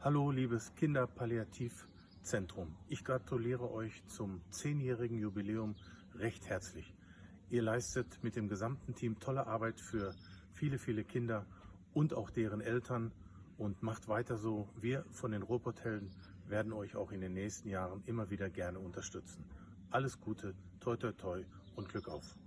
Hallo liebes Kinderpalliativzentrum. Ich gratuliere euch zum zehnjährigen Jubiläum recht herzlich. Ihr leistet mit dem gesamten Team tolle Arbeit für viele, viele Kinder und auch deren Eltern und macht weiter so. Wir von den Robothelden werden euch auch in den nächsten Jahren immer wieder gerne unterstützen. Alles Gute, toi toi toi und Glück auf!